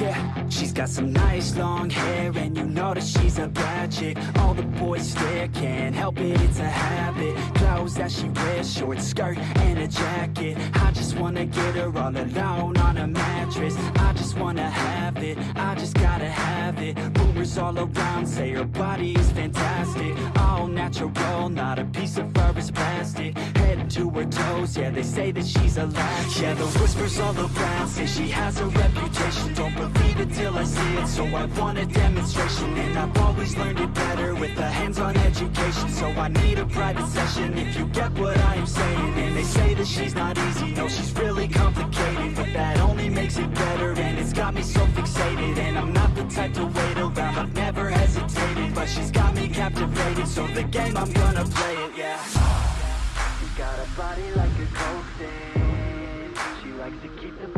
Yeah, she's got some nice long hair And you know that she's a bad chick. All the boys stare, can't help it, it's a habit. Clothes that she wears, short skirt and a jacket. I just wanna get her all alone on a mattress. I just wanna have it, I just gotta have it. Rumors all around say her body is fantastic. All natural, not a piece of fur is plastic. Head to her toes, yeah, they say that she's a latch. Yeah, the whispers all around say she has a reputation see it, so I want a demonstration And I've always learned it better with a hands-on education So I need a private session if you get what I am saying And they say that she's not easy, no, she's really complicated But that only makes it better, and it's got me so fixated And I'm not the type to wait around, I've never hesitated But she's got me captivated, so the game, I'm gonna play it, yeah. You got a body like a